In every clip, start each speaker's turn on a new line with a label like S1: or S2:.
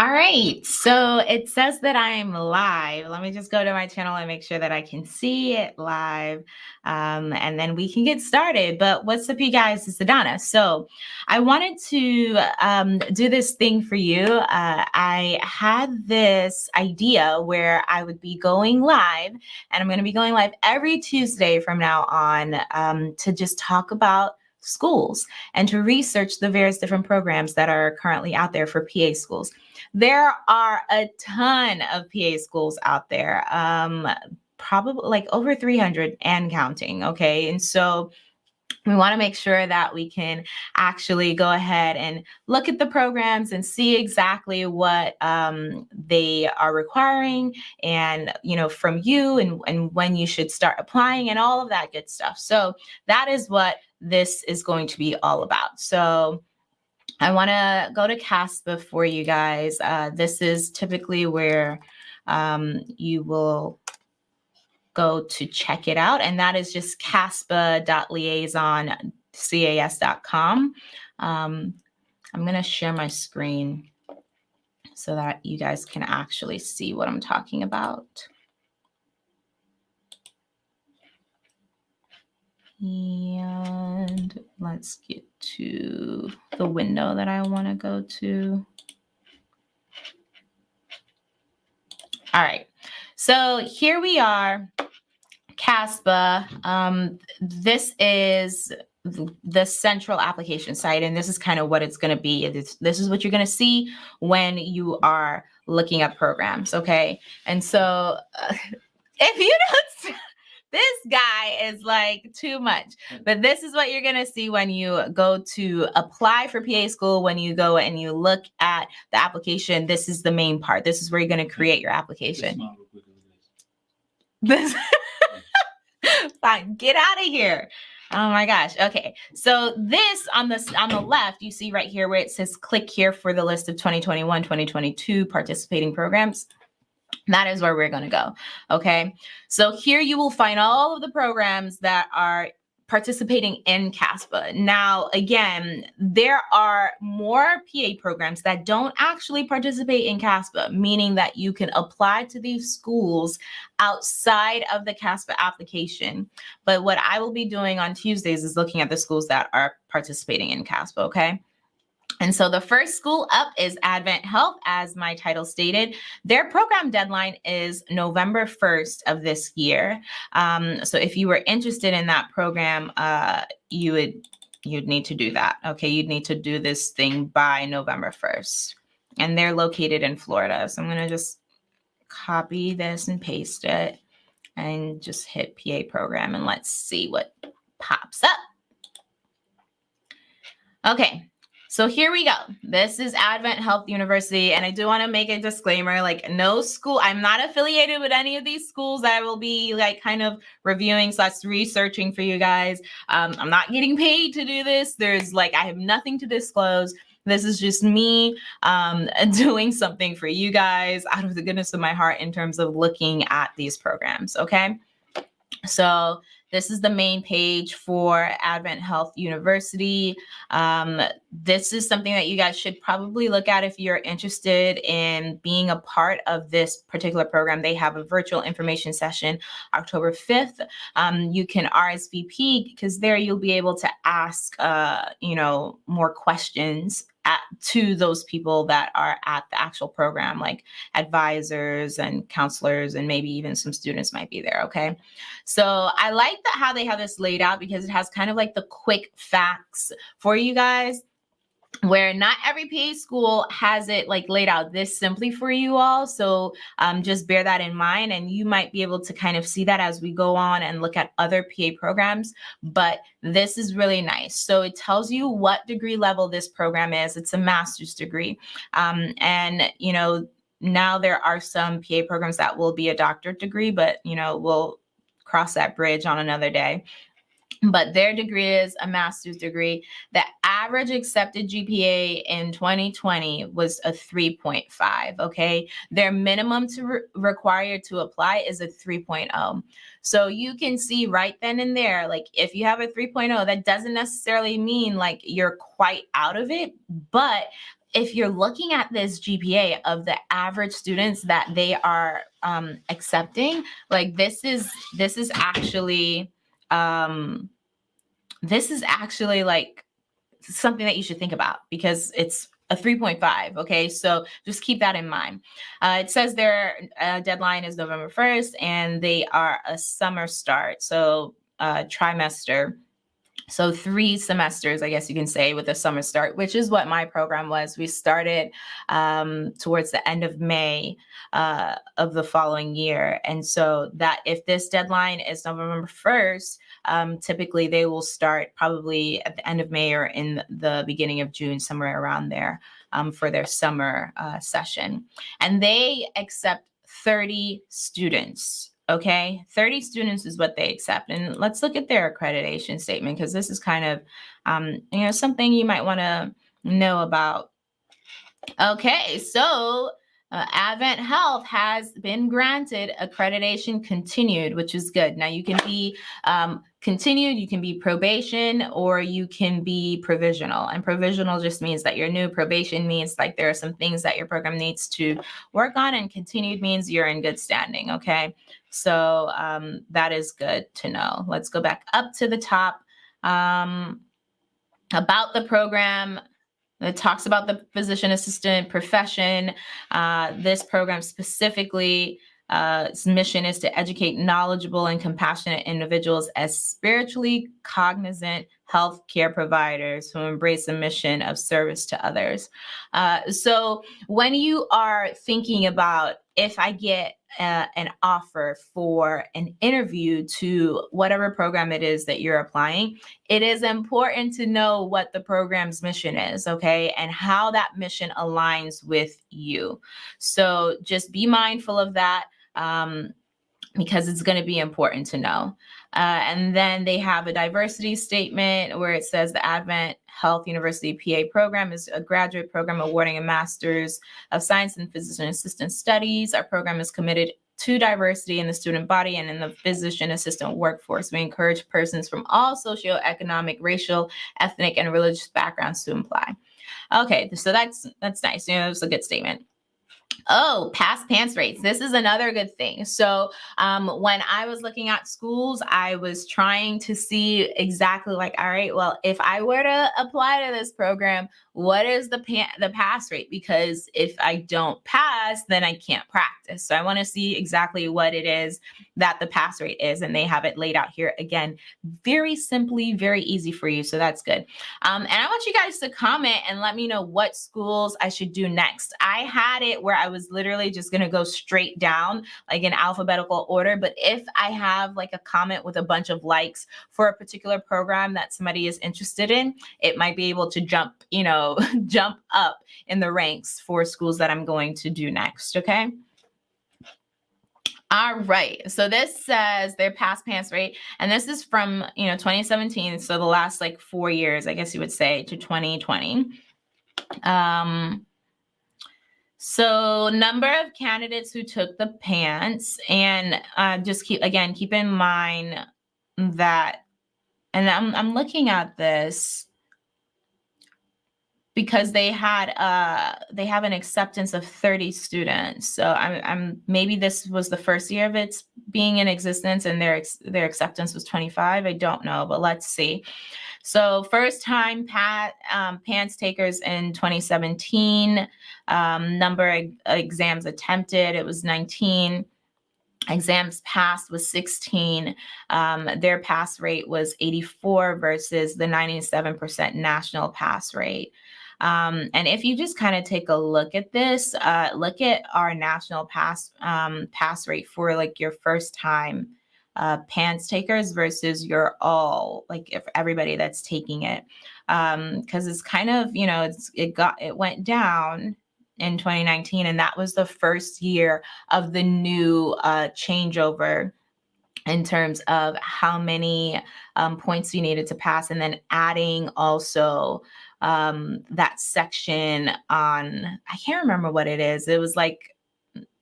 S1: All right, so it says that I'm live. Let me just go to my channel and make sure that I can see it live, um, and then we can get started. But what's up, you guys? It's Adana. So I wanted to um, do this thing for you. Uh, I had this idea where I would be going live, and I'm going to be going live every Tuesday from now on um, to just talk about schools and to research the various different programs that are currently out there for PA schools. There are a ton of PA schools out there, um, probably like over 300 and counting. Okay. And so we want to make sure that we can actually go ahead and look at the programs and see exactly what um, they are requiring and you know from you and, and when you should start applying and all of that good stuff so that is what this is going to be all about so I want to go to CASPA for you guys. Uh, this is typically where um, you will go to check it out. And that is just caspa.liaison.cas.com. Um, I'm going to share my screen so that you guys can actually see what I'm talking about. And let's get to the window that I want to go to. All right. So here we are, CASPA. Um, this is the central application site, and this is kind of what it's going to be. This, is what you're going to see when you are looking at programs, okay? And so uh, if you don't this guy is like too much. Mm. But this is what you're going to see when you go to apply for PA school. When you go and you look at the application, this is the main part. This is where you're going to create your application. This, fine, get out of here. Oh my gosh. Okay. So this on the on the left, you see right here where it says click here for the list of 2021, 2022 participating programs. That is where we're going to go. Okay. So here you will find all of the programs that are participating in CASPA. Now, again, there are more PA programs that don't actually participate in CASPA, meaning that you can apply to these schools outside of the CASPA application. But what I will be doing on Tuesdays is looking at the schools that are participating in CASPA, okay? And so the first school up is Advent Health, as my title stated. Their program deadline is November 1st of this year. Um, so if you were interested in that program, uh, you would you'd need to do that. Okay, you'd need to do this thing by November 1st. And they're located in Florida. So I'm going to just copy this and paste it and just hit PA program and let's see what pops up. Okay, so here we go. This is Advent Health University. And I do want to make a disclaimer like, no school, I'm not affiliated with any of these schools that I will be like kind of reviewing slash researching for you guys. Um, I'm not getting paid to do this. There's like, I have nothing to disclose. This is just me um, doing something for you guys out of the goodness of my heart in terms of looking at these programs. Okay. So this is the main page for Advent Health University. Um, this is something that you guys should probably look at if you're interested in being a part of this particular program. They have a virtual information session October 5th. Um, you can RSVP because there you'll be able to ask, uh, you know, more questions at, to those people that are at the actual program, like advisors and counselors, and maybe even some students might be there. Okay. So I like that how they have this laid out because it has kind of like the quick facts for you guys where not every PA school has it like laid out this simply for you all. So um, just bear that in mind and you might be able to kind of see that as we go on and look at other PA programs. But this is really nice. So it tells you what degree level this program is. It's a master's degree. Um, and, you know, now there are some PA programs that will be a doctorate degree, but, you know, we'll cross that bridge on another day but their degree is a master's degree. The average accepted GPA in 2020 was a 3.5. Okay. Their minimum to re required to apply is a 3.0. So you can see right then and there, like if you have a 3.0, that doesn't necessarily mean like you're quite out of it, but if you're looking at this GPA of the average students that they are um, accepting, like this is this is actually um, this is actually like something that you should think about because it's a 3.5. Okay, so just keep that in mind. Uh, it says their uh, deadline is November 1st and they are a summer start, so uh, trimester. So three semesters, I guess you can say, with a summer start, which is what my program was. We started um, towards the end of May uh, of the following year. And so that if this deadline is November 1st, um, typically they will start probably at the end of May or in the beginning of June, somewhere around there um, for their summer uh, session. And they accept 30 students Okay, 30 students is what they accept. And let's look at their accreditation statement because this is kind of, um, you know, something you might want to know about. Okay, so uh, Advent Health has been granted accreditation continued, which is good. Now you can be um, continued, you can be probation, or you can be provisional. And provisional just means that you're new. Probation means like there are some things that your program needs to work on, and continued means you're in good standing. Okay, so um, that is good to know. Let's go back up to the top. Um, about the program, it talks about the physician assistant profession. Uh, this program specifically uh, its mission is to educate knowledgeable and compassionate individuals as spiritually cognizant healthcare providers who embrace a mission of service to others. Uh, so when you are thinking about if I get uh, an offer for an interview to whatever program it is that you're applying, it is important to know what the program's mission is, okay, and how that mission aligns with you. So just be mindful of that um, because it's going to be important to know. Uh, and then they have a diversity statement where it says the Advent Health University PA program is a graduate program awarding a master's of science in physician assistant studies. Our program is committed to diversity in the student body and in the physician assistant workforce. We encourage persons from all socioeconomic, racial, ethnic, and religious backgrounds to apply. Okay, so that's that's nice. You know, that's a good statement. Oh, pass PANCE rates. This is another good thing. So um, when I was looking at schools, I was trying to see exactly like, all right, well, if I were to apply to this program, what is the pa- the pass rate? Because if I don't pass, then I can't practice. So I want to see exactly what it is that the pass rate is, and they have it laid out here again, very simply, very easy for you. So that's good. Um, and I want you guys to comment and let me know what schools I should do next. I had it where I was literally just going to go straight down, like in alphabetical order. But if I have like a comment with a bunch of likes for a particular program that somebody is interested in, it might be able to jump, you know jump up in the ranks for schools that I'm going to do next. Okay. All right. So this says their pass PANCE rate, and this is from you know 2017, so the last like four years, I guess you would say, to 2020. Um, so number of candidates who took the PANCE, and uh, just keep again keep in mind that, and I'm I'm looking at this because they had uh they have an acceptance of 30 students. So i'm, I'm maybe this was the first year of its being in existence and their their acceptance was 25 i don't know but let's see. So first time pat um, PANCE takers in 2017 um, number of exams attempted it was 19 exams passed was 16 um, their pass rate was 84 versus the 97% national pass rate um, and if you just kind of take a look at this, uh, look at our national pass um, pass rate for like your first time uh, PANCE takers versus your all like if everybody that's taking it, because um, it's kind of you know it's it got it went down in 2019, and that was the first year of the new uh, changeover in terms of how many um, points you needed to pass, and then adding also um, that section on, I can't remember what it is. It was like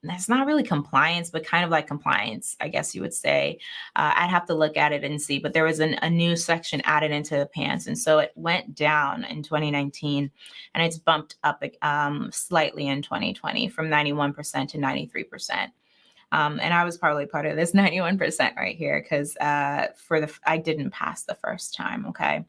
S1: that's not really compliance, but kind of like compliance, I guess you would say. Uh, I'd have to look at it and see, but there was an, a new section added into the PANCE. And so it went down in 2019 and it's bumped up um, slightly in 2020 from 91% to 93%. Um, and I was probably part of this 91% right here because uh, for the I didn't pass the first time. Okay.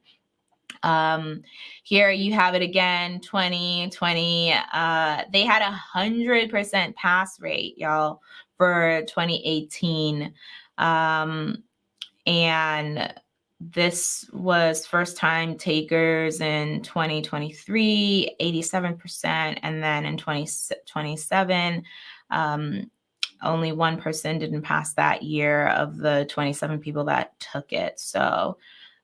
S1: Um, here you have it again, 2020. Uh, they had a hundred percent pass rate, y'all, for 2018. Um, and this was first time takers in 2023, 87%. And then in 2027, um, only one person didn't pass that year of the 27 people that took it. So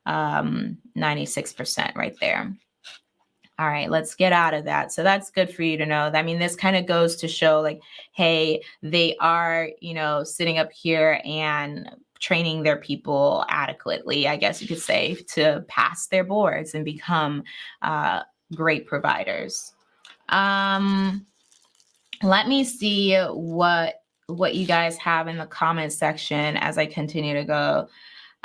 S1: um, 96% right there. All right, let's get out of that. So that's good for you to know. I mean, this kind of goes to show like, hey, they are, you know, sitting up here and training their people adequately, I guess you could say, to pass their boards and become uh, great providers. Um, let me see what what you guys have in the comment section as I continue to go.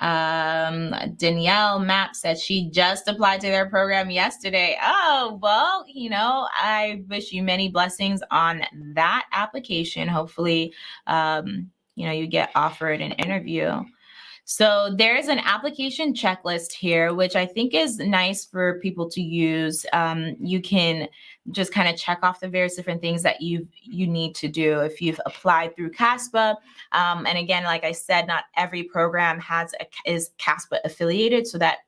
S1: Um, Danielle Map said she just applied to their program yesterday. Oh, well, you know, I wish you many blessings on that application. Hopefully, um, you know, you get offered an interview. So there's an application checklist here, which I think is nice for people to use. Um, you can just kind of check off the various different things that you you need to do if you've applied through CASPA. Um, and again, like I said, not every program has a, is CASPA affiliated, so that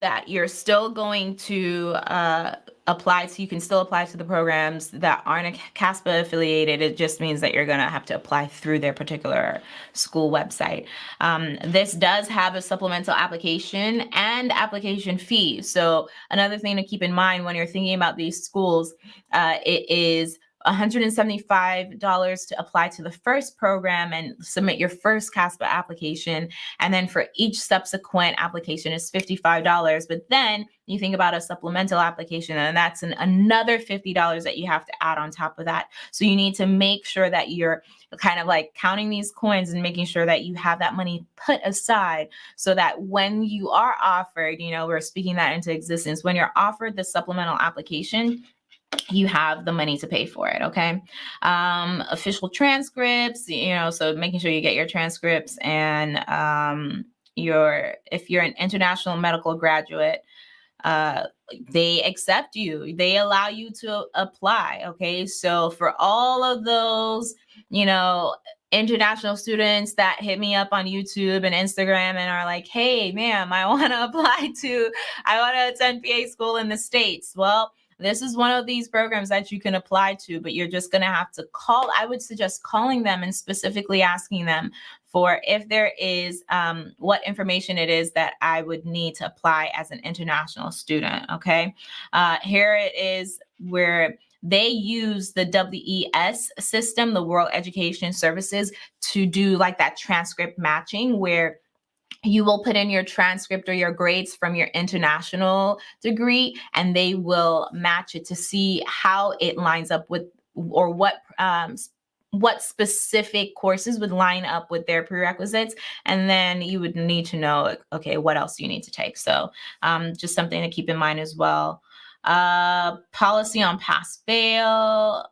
S1: that you're still going to uh, apply to, you can still apply to the programs that aren't CASPA affiliated. It just means that you're going to have to apply through their particular school website. Um, this does have a supplemental application and application fee. So another thing to keep in mind when you're thinking about these schools, uh, it is $175 to apply to the first program and submit your first CASPA application. And then for each subsequent application is $55. But then you think about a supplemental application and that's an, another $50 that you have to add on top of that. So you need to make sure that you're kind of like counting these coins and making sure that you have that money put aside so that when you are offered, you know, we're speaking that into existence, when you're offered the supplemental application, you have the money to pay for it okay? Um official transcripts you know so making sure you get your transcripts and um your if you're an international medical graduate uh they accept you. They allow you to apply okay? So for all of those you know international students that hit me up on YouTube and Instagram and are like, hey, ma'am, I want to apply to, I want to attend PA school in the States. Well, this is one of these programs that you can apply to, but you're just going to have to call. I would suggest calling them and specifically asking them for if there is um, what information it is that I would need to apply as an international student. Okay. Uh, here it is where they use the WES system, the World Education Services, to do like that transcript matching where you will put in your transcript or your grades from your international degree and they will match it to see how it lines up with or what um, what specific courses would line up with their prerequisites. And then you would need to know okay what else you need to take. So um, just something to keep in mind as well. Uh, policy on pass fail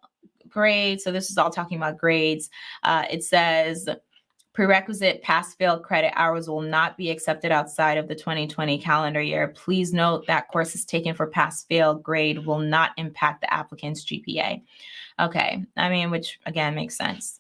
S1: grades. So this is all talking about grades. Uh, it says Prerequisite pass fail credit hours will not be accepted outside of the 2020 calendar year. Please note that courses taken for pass fail grade will not impact the applicant's GPA. Okay, I mean, which again makes sense.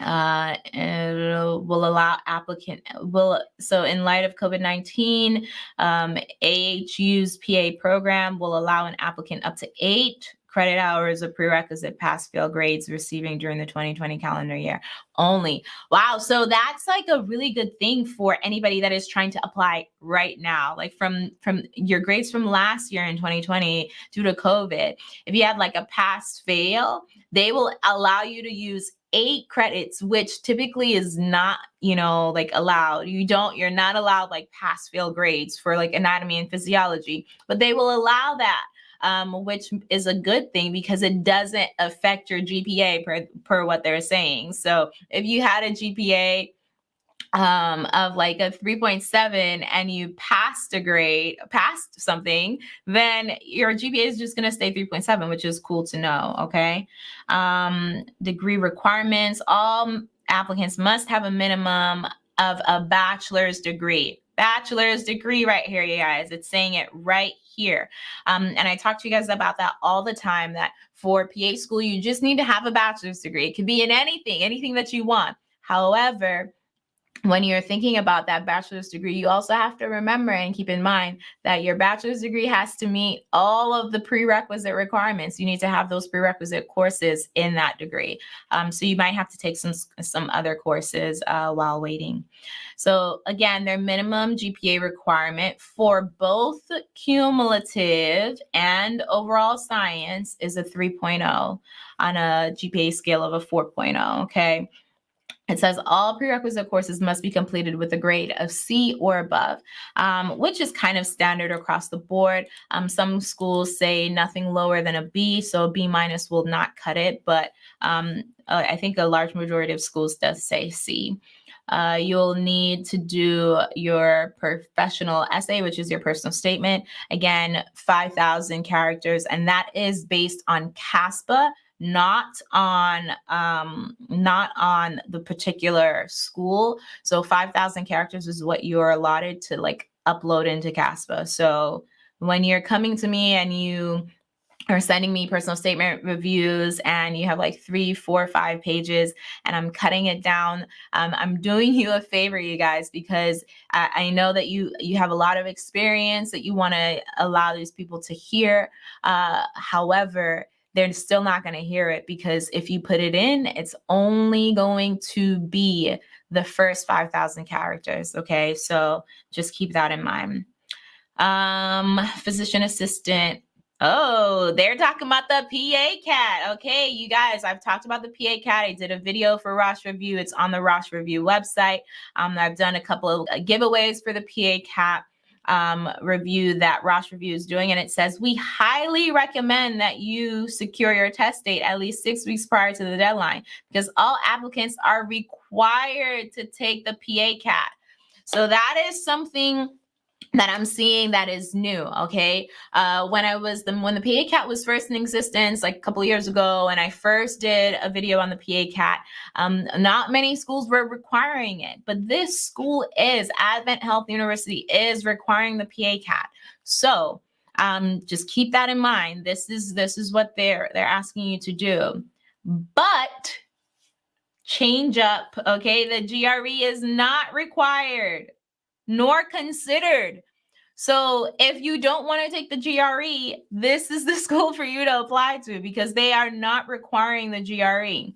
S1: Uh, will allow applicant will so in light of COVID-19, um, AHU's PA program will allow an applicant up to eight credit hours of prerequisite pass fail grades receiving during the 2020 calendar year only. Wow. So that's like a really good thing for anybody that is trying to apply right now. Like from from your grades from last year in 2020 due to COVID, if you had like a pass fail, they will allow you to use eight credits, which typically is not, you know, like allowed. You don't, you're not allowed like pass fail grades for like anatomy and physiology, but they will allow that um, which is a good thing because it doesn't affect your GPA per, per what they're saying. So if you had a GPA um, of like a 3.7 and you passed a grade, passed something, then your GPA is just going to stay 3.7, which is cool to know. Okay. Um, degree requirements all applicants must have a minimum of a bachelor's degree. Bachelor's degree right here, you guys. It's saying it right here. Um, and I talk to you guys about that all the time that for PA school, you just need to have a bachelor's degree. It could be in anything, anything that you want. However, when you're thinking about that bachelor's degree, you also have to remember and keep in mind that your bachelor's degree has to meet all of the prerequisite requirements. You need to have those prerequisite courses in that degree. Um, so you might have to take some, some other courses uh, while waiting. So again, their minimum GPA requirement for both cumulative and overall science is a 3.0 on a GPA scale of a 4.0, okay? It says all prerequisite courses must be completed with a grade of C or above, um, which is kind of standard across the board. Um, some schools say nothing lower than a B, so a B minus will not cut it, but um, uh, I think a large majority of schools does say C. Uh, you'll need to do your professional essay, which is your personal statement. Again, 5,000 characters, and that is based on CASPA not on um, not on the particular school. So 5,000 characters is what you're allotted to like upload into CASPA. So when you're coming to me and you are sending me personal statement reviews and you have like three, four, five pages and I'm cutting it down. Um, I'm doing you a favor, you guys, because I, I, know that you you have a lot of experience that you want to allow these people to hear. Uh, however, they're still not going to hear it because if you put it in, it's only going to be the first 5,000 characters. Okay. So just keep that in mind. Um, physician assistant. Oh, they're talking about the PA CAT. Okay, you guys, I've talked about the PA CAT. I did a video for Rosh Review. It's on the Rosh Review website. Um, I've done a couple of giveaways for the PA CAT um, review that Rosh Review is doing. And it says, we highly recommend that you secure your test date at least six weeks prior to the deadline because all applicants are required to take the PA CAT. So that is something that I'm seeing that is new. Okay. Uh, when I was the, when the PA CAT was first in existence, like a couple years ago, and I first did a video on the PA CAT, um, not many schools were requiring it, but this school is Advent Health University is requiring the PA CAT. So, um, just keep that in mind. This is, this is what they're, they're asking you to do, but change up. Okay. The GRE is not required nor considered. So if you don't want to take the GRE, this is the school for you to apply to because they are not requiring the GRE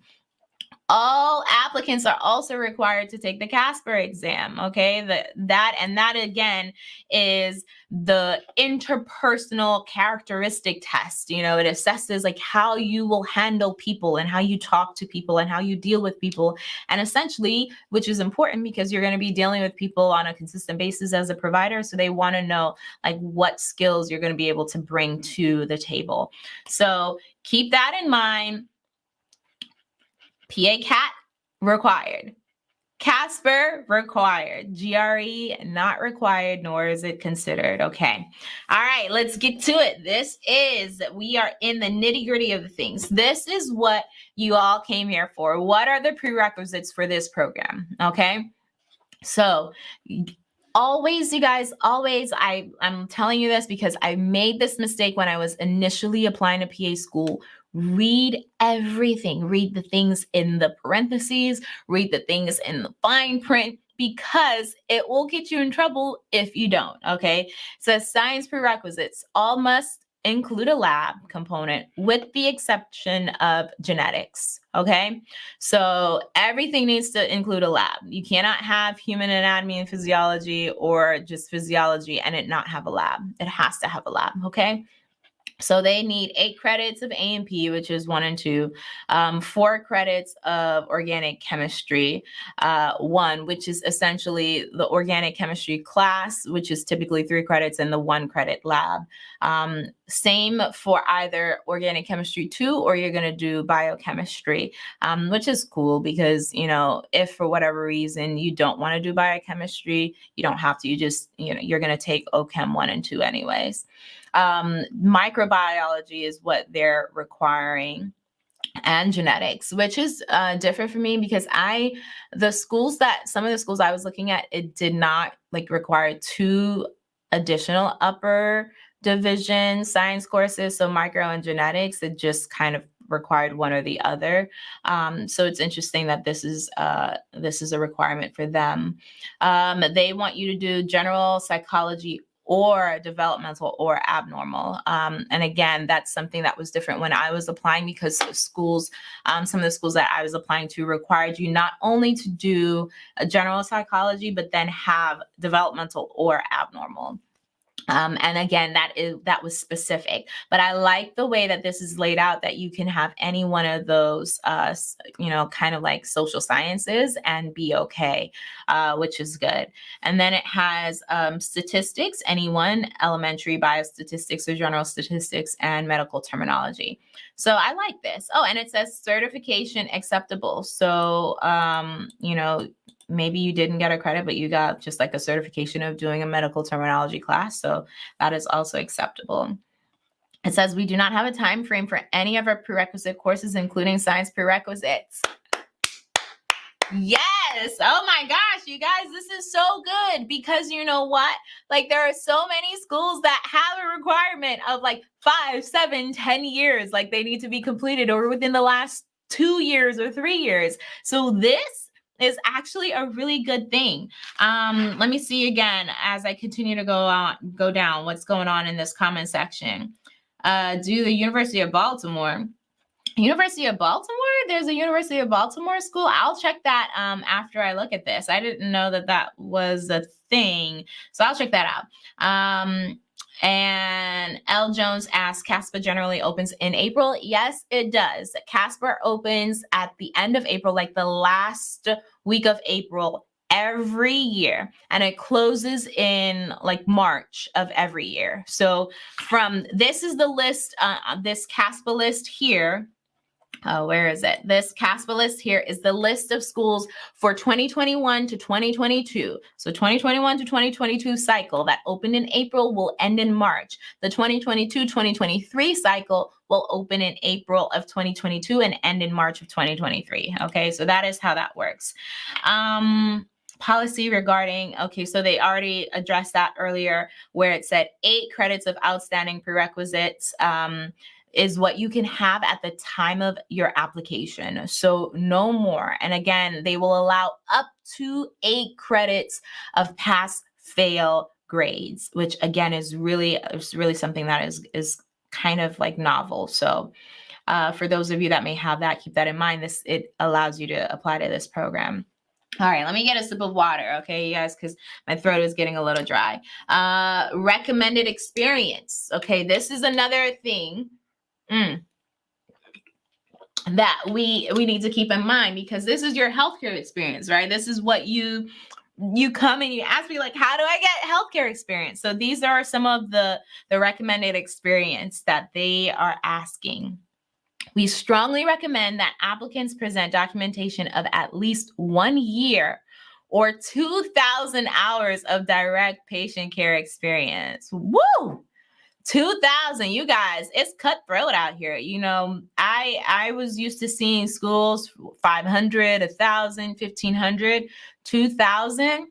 S1: all applicants are also required to take the Casper exam. Okay, the, that and that again is the interpersonal characteristic test. You know, it assesses like how you will handle people and how you talk to people and how you deal with people. And essentially, which is important because you're going to be dealing with people on a consistent basis as a provider. So they want to know like what skills you're going to be able to bring to the table. So keep that in mind PA CAT required. Casper required. GRE not required, nor is it considered. Okay. All right, let's get to it. This is, we are in the nitty gritty of the things. This is what you all came here for. What are the prerequisites for this program? Okay. So always you guys always i i'm telling you this because i made this mistake when i was initially applying to pa school read everything. Read the things in the parentheses, read the things in the fine print because it will get you in trouble if you don't. Okay. Says science prerequisites all must include a lab component with the exception of genetics. Okay. So everything needs to include a lab. You cannot have human anatomy and physiology or just physiology and it not have a lab. It has to have a lab. Okay. So they need eight credits of A&P, which is one and two, um, four credits of organic chemistry, uh, one, which is essentially the organic chemistry class, which is typically three credits, and the one credit lab. Um, same for either organic chemistry two, or you're going to do biochemistry, um, which is cool because, you know, if for whatever reason you don't want to do biochemistry, you don't have to. You just, you know, you're going to take OChem one and two anyways. Um, microbiology is what they're requiring and genetics, which is uh, different for me because I, the schools that some of the schools I was looking at, it did not like require two additional upper division science courses. So micro and genetics, it just kind of required one or the other. Um, so it's interesting that this is uh, this is a requirement for them. Um, they want you to do general psychology or developmental or abnormal. Um, and again, that's something that was different when I was applying because schools, um, some of the schools that I was applying to required you not only to do a general psychology, but then have developmental or abnormal. Um, and again, that is that was specific, but I like the way that this is laid out that you can have any one of those, uh, you know, kind of like social sciences and be okay, uh, which is good. And then it has um, statistics, anyone, elementary biostatistics or general statistics and medical terminology. So I like this. Oh, and it says certification acceptable. So, um, you know, maybe you didn't get a credit, but you got just like a certification of doing a medical terminology class. So that is also acceptable. It says we do not have a time frame for any of our prerequisite courses, including science prerequisites. Yes. Oh my gosh, you guys, this is so good because you know what? Like there are so many schools that have a requirement of like five, seven, ten years, like they need to be completed or within the last two years or three years. So this is actually a really good thing. Um, let me see again as I continue to go on, go down what's going on in this comment section. Uh, do the University of Baltimore. University of Baltimore, there's a University of Baltimore school. I'll check that um, after I look at this. I didn't know that that was a thing. So I'll check that out. Um, and L. Jones asks, CASPA generally opens in April? Yes, it does. CASPA opens at the end of April, like the last week of April every year and it closes in like March of every year. So from this is the list, uh, this CASPA list here uh, where is it? This CASPA list here is the list of schools for 2021 to 2022. So 2021 to 2022 cycle that opened in April will end in March. The 2022-2023 cycle will open in April of 2022 and end in March of 2023. Okay, so that is how that works. Um, policy regarding, okay, so they already addressed that earlier where it said eight credits of outstanding prerequisites. Um, is what you can have at the time of your application. So no more. And again, they will allow up to eight credits of pass fail grades, which again is really is really something that is is kind of like novel. So uh, for those of you that may have that, keep that in mind. This it allows you to apply to this program. All right, let me get a sip of water, okay, you guys, because my throat is getting a little dry. Uh, recommended experience. Okay, this is another thing Mm. That we we need to keep in mind because this is your healthcare experience, right? This is what you you come and you ask me like how do i get healthcare experience so these are some of the the recommended experience that they are asking we strongly recommend that applicants present documentation of at least one year or 2000 hours of direct patient care experience woo 2000 you guys it's cutthroat out here you know i i was used to seeing schools 500 1000 1500 2000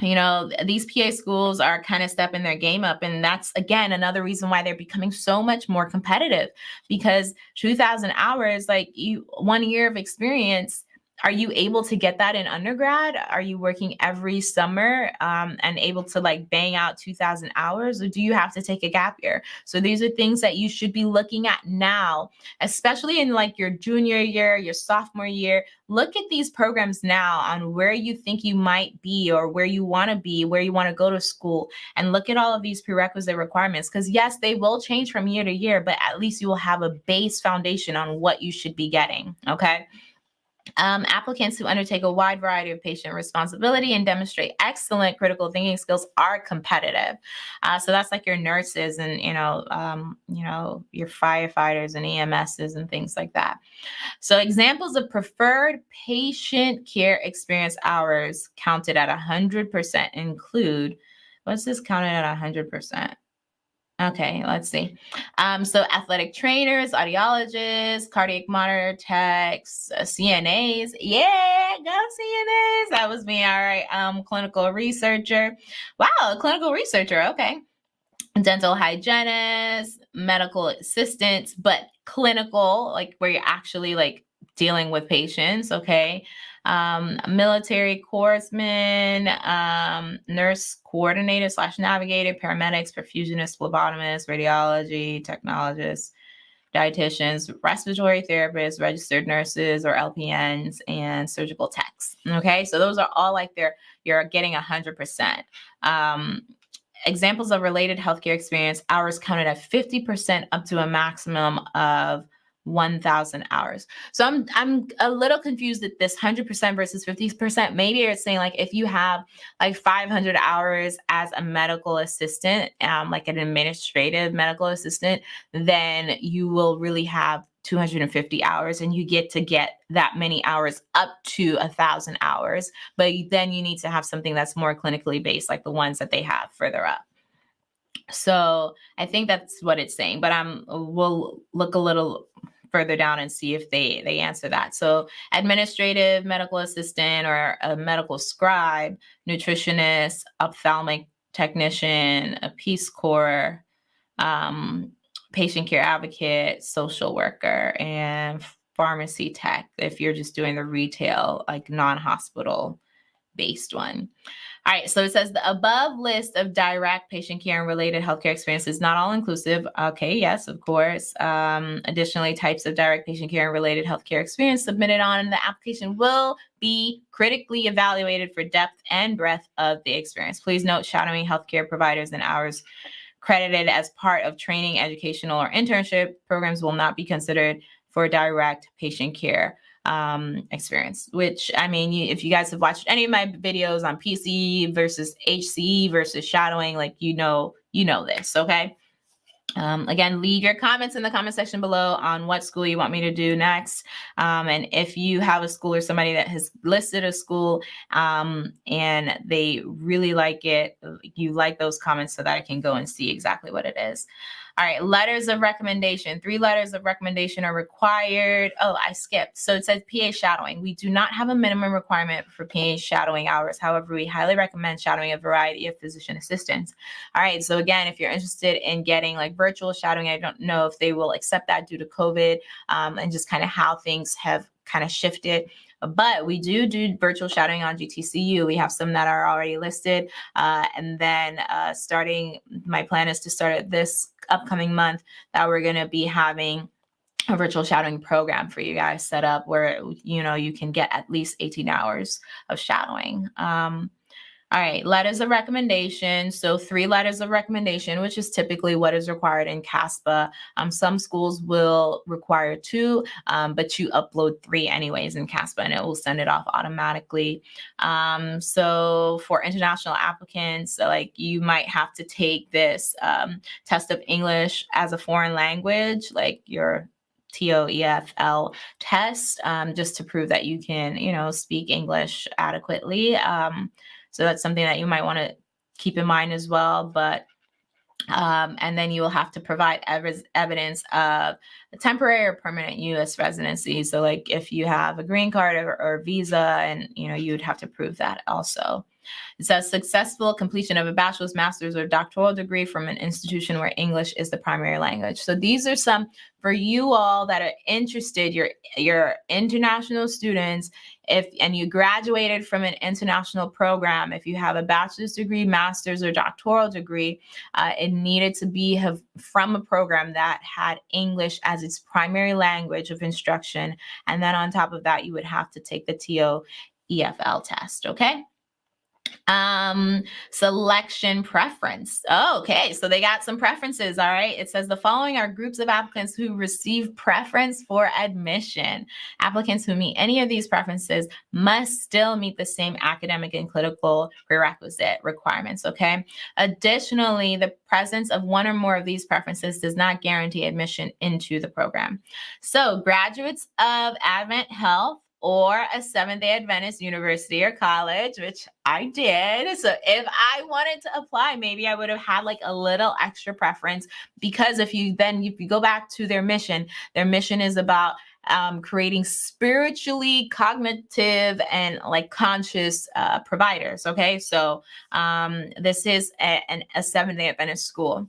S1: you know these pa schools are kind of stepping their game up and that's again another reason why they're becoming so much more competitive because 2000 hours like you one year of experience are you able to get that in undergrad? Are you working every summer um, and able to like bang out 2000 hours or do you have to take a gap year? So these are things that you should be looking at now, especially in like your junior year, your sophomore year. Look at these programs now on where you think you might be or where you want to be, where you want to go to school and look at all of these prerequisite requirements because yes, they will change from year to year, but at least you will have a base foundation on what you should be getting, okay? Um, applicants who undertake a wide variety of patient responsibility and demonstrate excellent critical thinking skills are competitive. Uh, so that's like your nurses and you know, um, you know, your firefighters and EMSs and things like that. So examples of preferred patient care experience hours counted at 100% include. What's this counted at 100%? Okay, let's see. Um, so athletic trainers, audiologists, cardiac monitor techs, uh, CNAs. Yeah, go CNAs. That was me. All right. Um, clinical researcher. Wow, clinical researcher. Okay. Dental hygienist, medical assistants, but clinical, like where you're actually like dealing with patients. Okay um, military corpsmen, um, nurse coordinator slash navigator, paramedics, perfusionists, phlebotomists, radiology, technologists, dietitians, respiratory therapists, registered nurses or LPNs, and surgical techs. Okay, so those are all like they're you're getting a hundred percent. Um, examples of related healthcare experience hours counted at 50% up to a maximum of 1000 hours. So I'm I'm a little confused at this 100% versus 50%. Maybe it's saying like if you have like 500 hours as a medical assistant, um like an administrative medical assistant, then you will really have 250 hours and you get to get that many hours up to a thousand hours but then you need to have something that's more clinically based like the ones that they have further up so i think that's what it's saying but i'm we'll look a little further down and see if they they answer that. So administrative medical assistant or a medical scribe, nutritionist, ophthalmic technician, a Peace Corps, um, patient care advocate, social worker, and pharmacy tech if you're just doing the retail, like non-hospital based one. All right, so it says the above list of direct patient care and related healthcare experiences not all inclusive. Okay, yes, of course. Um, additionally, types of direct patient care and related healthcare experience submitted on the application will be critically evaluated for depth and breadth of the experience. Please note shadowing healthcare providers and hours credited as part of training, educational, or internship programs will not be considered for direct patient care um, experience, which I mean, you, if you guys have watched any of my videos on PC versus HCE versus shadowing, like, you know, you know this, okay? Um, again, leave your comments in the comment section below on what school you want me to do next. Um, and if you have a school or somebody that has listed a school um, and they really like it, you like those comments so that I can go and see exactly what it is. All right, letters of recommendation. Three letters of recommendation are required. Oh, I skipped. So it says PA shadowing. We do not have a minimum requirement for PA shadowing hours. However, we highly recommend shadowing a variety of physician assistants. All right, so again, if you're interested in getting like virtual shadowing, I don't know if they will accept that due to COVID um, and just kind of how things have kind of shifted but we do do virtual shadowing on GTCU. We have some that are already listed. Uh, and then uh, starting, my plan is to start at this upcoming month that we're going to be having a virtual shadowing program for you guys set up where you know you can get at least 18 hours of shadowing um, all right, letters of recommendation. So three letters of recommendation, which is typically what is required in CASPA. Um, some schools will require two, um, but you upload three anyways in CASPA and it will send it off automatically. Um, so for international applicants, like you might have to take this um, test of English as a foreign language, like your TOEFL test, um, just to prove that you can, you know, speak English adequately. So that's something that you might want to keep in mind as well. But um, and then you will have to provide ev evidence of a temporary or permanent U.S. residency. So, like if you have a green card or, or visa, and you know you would have to prove that also. It says successful completion of a bachelor's, master's, or doctoral degree from an institution where English is the primary language. So these are some for you all that are interested, your your international students if and you graduated from an international program, if you have a bachelor's degree, master's, or doctoral degree, uh, it needed to be have, from a program that had English as its primary language of instruction. And then on top of that, you would have to take the TO EFL test. Okay. Um, selection preference. Oh, okay, so they got some preferences. All right. It says the following are groups of applicants who receive preference for admission. Applicants who meet any of these preferences must still meet the same academic and clinical prerequisite requirements. Okay. Additionally, the presence of one or more of these preferences does not guarantee admission into the program. So, graduates of Advent Health or a Seventh day Adventist university or college, which I did. So if I wanted to apply, maybe I would have had like a little extra preference because if you then, if you go back to their mission, their mission is about um, creating spiritually cognitive and like conscious uh, providers. Okay. So um, this is a, an, a Seventh day Adventist school.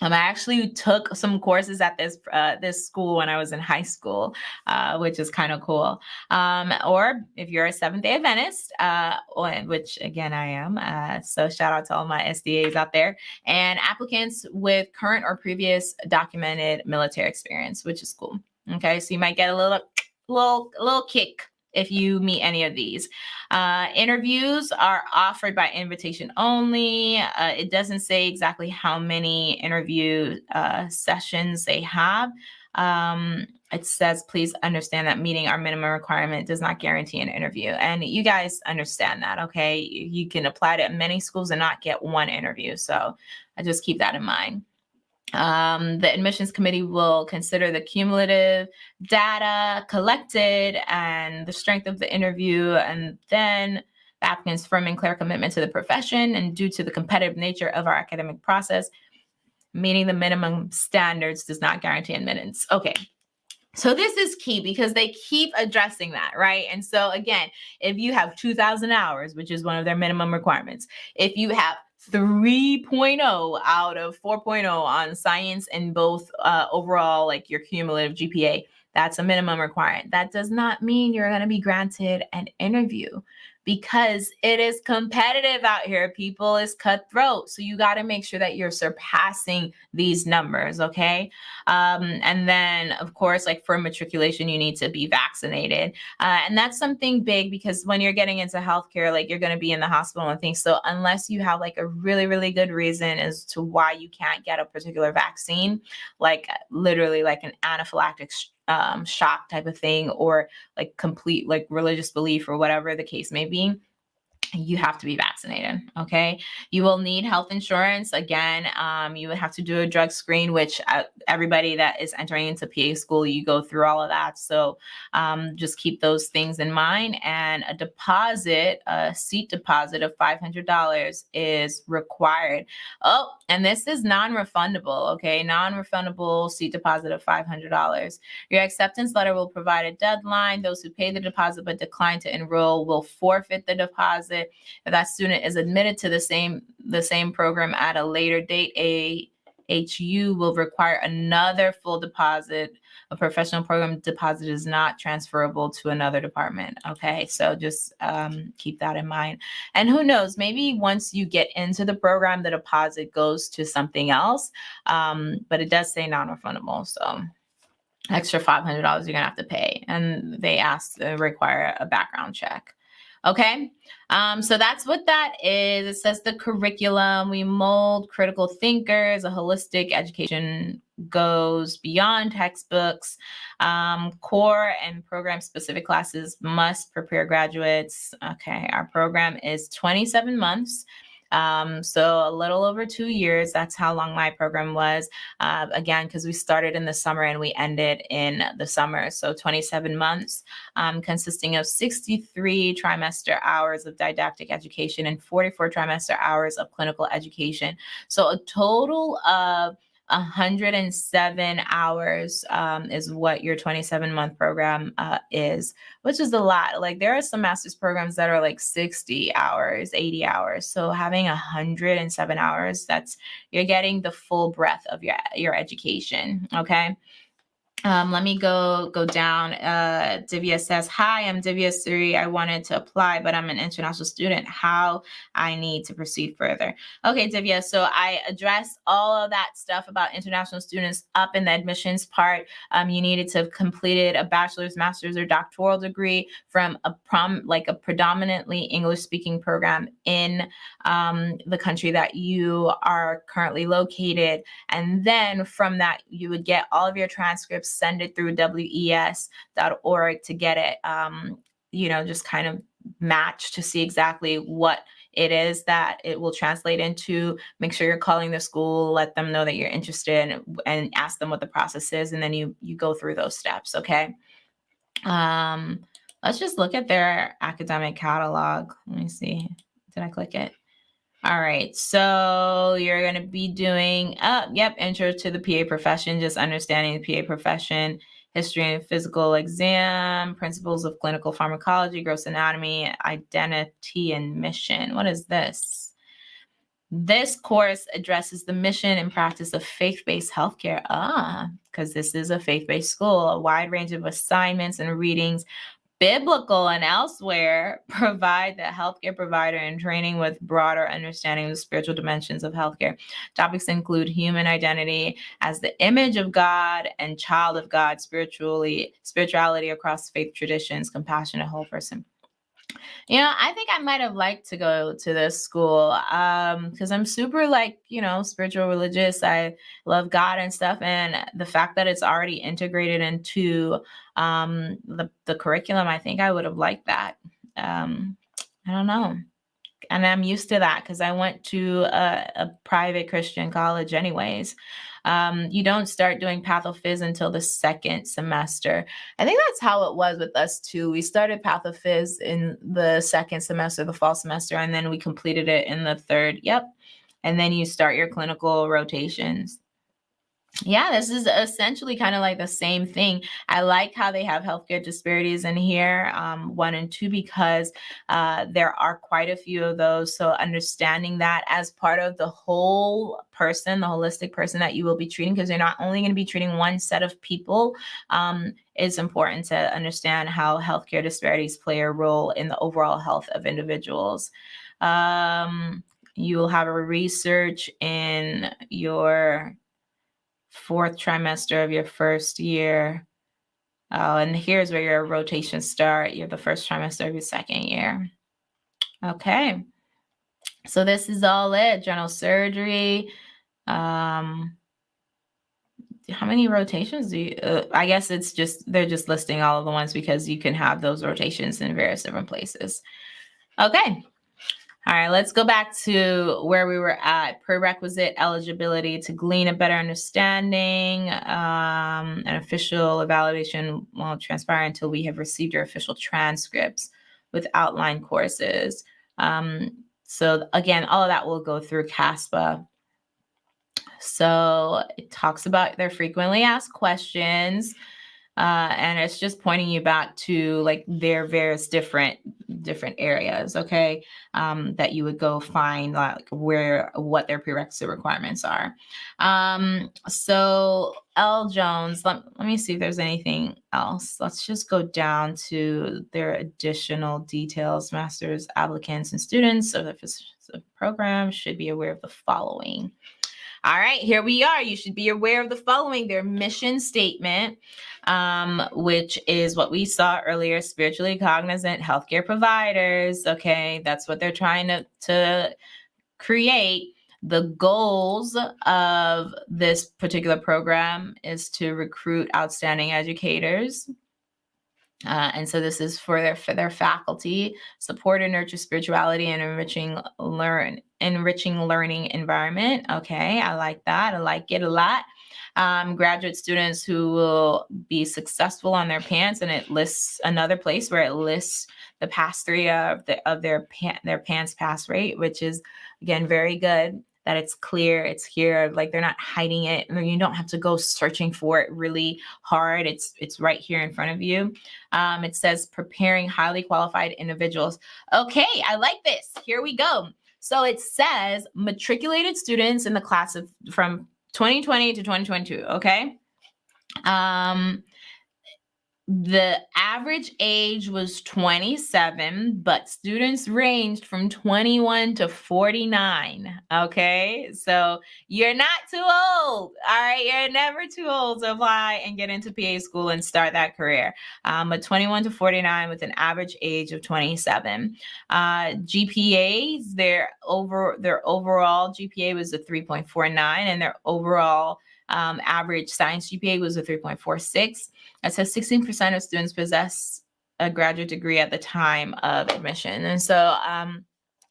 S1: Um, I actually took some courses at this uh, this school when I was in high school, uh, which is kind of cool. Um, or if you're a Seventh Day Adventist, uh, which again I am, uh, so shout out to all my SDAs out there, and applicants with current or previous documented military experience, which is cool. Okay, so you might get a little little little kick if you meet any of these. Uh, interviews are offered by invitation only. Uh, it doesn't say exactly how many interview uh, sessions they have. Um, it says, please understand that meeting our minimum requirement does not guarantee an interview. And you guys understand that, okay? You can apply to many schools and not get one interview. So I just keep that in mind. Um, the admissions committee will consider the cumulative data collected and the strength of the interview, and then the applicant's firm and clear commitment to the profession. And due to the competitive nature of our academic process, meeting the minimum standards does not guarantee admittance. Okay. So this is key because they keep addressing that, right? And so again, if you have 2000 hours, which is one of their minimum requirements, if you have 3.0 out of 4.0 on science and both uh, overall, like your cumulative GPA. That's a minimum requirement. That does not mean you're going to be granted an interview because it is competitive out here. People is cutthroat. So you got to make sure that you're surpassing these numbers. Okay. Um, and then, of course, like for matriculation, you need to be vaccinated. Uh, and that's something big because when you're getting into healthcare, like you're going to be in the hospital and things. So unless you have like a really, really good reason as to why you can't get a particular vaccine, like literally like an anaphylactic um, shock type of thing or like complete like religious belief or whatever the case may be you have to be vaccinated. Okay. You will need health insurance. Again, um, you would have to do a drug screen, which uh, everybody that is entering into PA school, you go through all of that. So um, just keep those things in mind. And a deposit, a seat deposit of $500 is required. Oh, and this is non refundable. Okay. Non refundable seat deposit of $500. Your acceptance letter will provide a deadline. Those who pay the deposit but decline to enroll will forfeit the deposit if that student is admitted to the same the same program at a later date, a HU will require another full deposit. A professional program deposit is not transferable to another department. Okay, so just um, keep that in mind. And who knows, maybe once you get into the program, the deposit goes to something else. Um, but it does say non refundable. So extra $500 you're going to have to pay. And they ask, uh, require a background check. Okay. Um, so that's what that is. It says the curriculum. We mold critical thinkers. A holistic education goes beyond textbooks. Um, core and program specific classes must prepare graduates. Okay. Our program is 27 months. Um, so a little over two years, that's how long my program was. Uh, again, because we started in the summer and we ended in the summer. So 27 months, um, consisting of 63 trimester hours of didactic education and 44 trimester hours of clinical education. So a total of 107 hours um, is what your 27 month program uh, is, which is a lot. Like there are some master's programs that are like 60 hours, 80 hours. So having 107 hours, that's you're getting the full breadth of your your education. Okay. Um, let me go go down. Uh, Divya says, "Hi, I'm Divya Suri. I wanted to apply, but I'm an international student. How I need to proceed further?" Okay, Divya. So I addressed all of that stuff about international students up in the admissions part. Um, you needed to have completed a bachelor's, master's, or doctoral degree from a prom like a predominantly English speaking program in um, the country that you are currently located, and then from that you would get all of your transcripts send it through WES.org to get it, um, you know, just kind of match to see exactly what it is that it will translate into. Make sure you're calling the school, let them know that you're interested and, and ask them what the process is. And then you, you go through those steps. Okay. Um, let's just look at their academic catalog. Let me see. Did I click it? All right, so you're going to be doing, uh, yep, intro to the PA profession, just understanding the PA profession, history and physical exam, principles of clinical pharmacology, gross anatomy, identity and mission. What is this? This course addresses the mission and practice of faith-based healthcare. Ah, because this is a faith-based school, a wide range of assignments and readings biblical and elsewhere provide the healthcare provider in training with broader understanding of the spiritual dimensions of healthcare. Topics include human identity as the image of God and child of God, spiritually spirituality across faith traditions, compassionate whole person. You know, I think I might have liked to go to this school um because I'm super like, you know, spiritual religious. I love God and stuff and the fact that it's already integrated into um the the curriculum, I think I would have liked that. Um I don't know. And I'm used to that because I went to a, a private Christian college anyways. Um, you don't start doing pathophys until the second semester. I think that's how it was with us too. We started pathophys in the second semester, the fall semester, and then we completed it in the third. Yep. And then you start your clinical rotations yeah, this is essentially kind of like the same thing. I like how they have healthcare disparities in here, um, one and two, because uh, there are quite a few of those. So understanding that as part of the whole person, the holistic person that you will be treating, because you're not only going to be treating one set of people, um, it's important to understand how healthcare disparities play a role in the overall health of individuals. Um, you will have a research in your fourth trimester of your first year. Uh, and here's where your rotations start. You're the first trimester of your second year. Okay. So this is all it. General surgery. Um, how many rotations do you, uh, I guess it's just, they're just listing all of the ones because you can have those rotations in various different places. Okay. All right, let's go back to where we were at. Prerequisite eligibility to glean a better understanding. Um, an official evaluation won't transpire until we have received your official transcripts with outline courses. Um, so again, all of that will go through CASPA. So it talks about their frequently asked questions. Uh, and it's just pointing you back to like their various different different areas okay? Um, that you would go find like where what their prerequisite requirements are. Um, so l. Jones let, let me see if there's anything else. Let's just go down to their additional details. Masters applicants and students of the program should be aware of the following all right, here we are. You should be aware of the following their mission statement, um, which is what we saw earlier spiritually cognizant healthcare providers. Okay, that's what they're trying to, to create. The goals of this particular program is to recruit outstanding educators, uh, and so this is for their for their faculty, support and nurture spirituality and enriching learn enriching learning environment. Okay, I like that. I like it a lot. Um, graduate students who will be successful on their PANCE, and it lists another place where it lists the pass three of the of their pan, their PANCE pass rate, which is again very good that it's clear, it's here, like they're not hiding it. You don't have to go searching for it really hard. It's it's right here in front of you. Um, it says preparing highly qualified individuals. Okay, I like this. Here we go. So it says matriculated students in the class of from 2020 to 2022. Okay. Um, the average age was 27, but students ranged from 21 to 49. Okay. So you're not too old. All right. You're never too old to apply and get into PA school and start that career. Um, but 21 to 49 with an average age of 27. Uh, GPAs, their over their overall GPA was a 3.49 and their overall um, average science GPA was a 3.46. It says 16% of students possess a graduate degree at the time of admission. And so, um,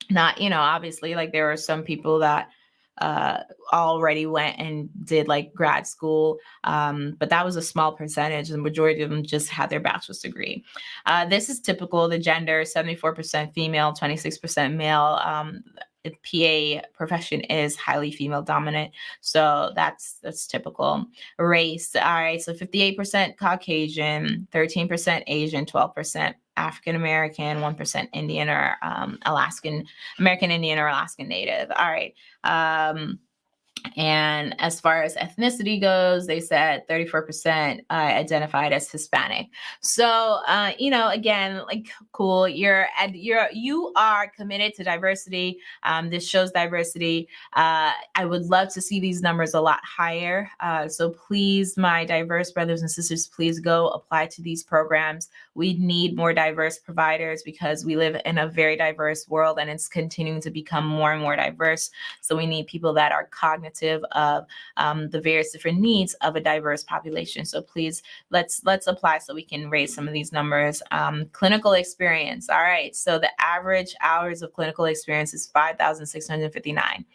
S1: not, you know, obviously, like there were some people that uh, already went and did like grad school, um, but that was a small percentage. The majority of them just had their bachelor's degree. Uh, this is typical. The gender: seventy-four percent female, twenty-six percent male. Um, PA profession is highly female dominant. So that's that's typical. Race, all right, so 58% Caucasian, 13% Asian, 12% African American, 1% Indian or um, Alaskan, American Indian or Alaskan Native. All right. Um, and as far as ethnicity goes, they said 34% uh, identified as Hispanic. So, uh, you know, again, like cool, you're and you're you are committed to diversity. Um, this shows diversity. Uh, I would love to see these numbers a lot higher. Uh, so please, my diverse brothers and sisters, please go apply to these programs. We need more diverse providers because we live in a very diverse world and it's continuing to become more and more diverse. So we need people that are cognitive of um, the various different needs of a diverse population. So please let's let's apply so we can raise some of these numbers. Um, clinical experience. All right. So the average hours of clinical experience is 5,659.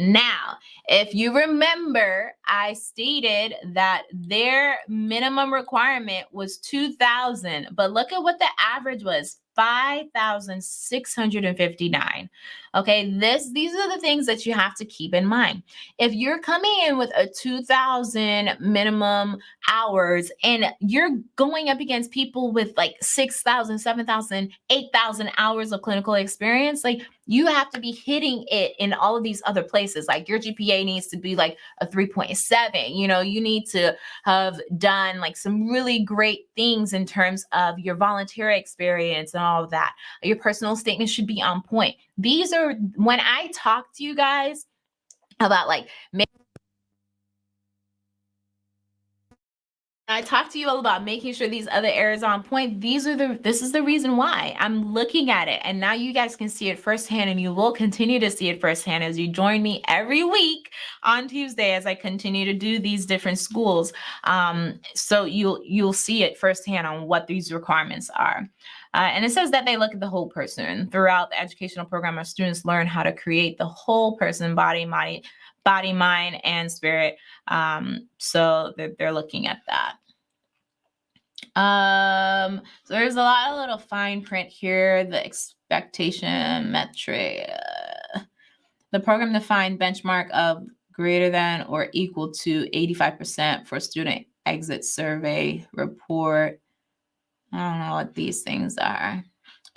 S1: Now, if you remember, I stated that their minimum requirement was 2,000, but look at what the average was 5,659. Okay, this these are the things that you have to keep in mind. If you're coming in with a 2,000 minimum hours and you're going up against people with like 6,000, 7,000, 8,000 hours of clinical experience, like you have to be hitting it in all of these other places. Like your GPA needs to be like a 3.7. You know, you need to have done like some really great things in terms of your volunteer experience and all of that. Your personal statement should be on point. These are when I talk to you guys about like I talked to you all about making sure these other areas on point. These are the, this is the reason why I'm looking at it. And now you guys can see it firsthand and you will continue to see it firsthand as you join me every week on Tuesday as I continue to do these different schools. Um, so you'll, you'll see it firsthand on what these requirements are. Uh, and it says that they look at the whole person. Throughout the educational program, our students learn how to create the whole person, body, mind, body, mind, and spirit. Um, so they're, they're looking at that. Um, so there's a lot of little fine print here. The expectation metric. Uh, the program defined benchmark of greater than or equal to 85% for student exit survey report. I don't know what these things are.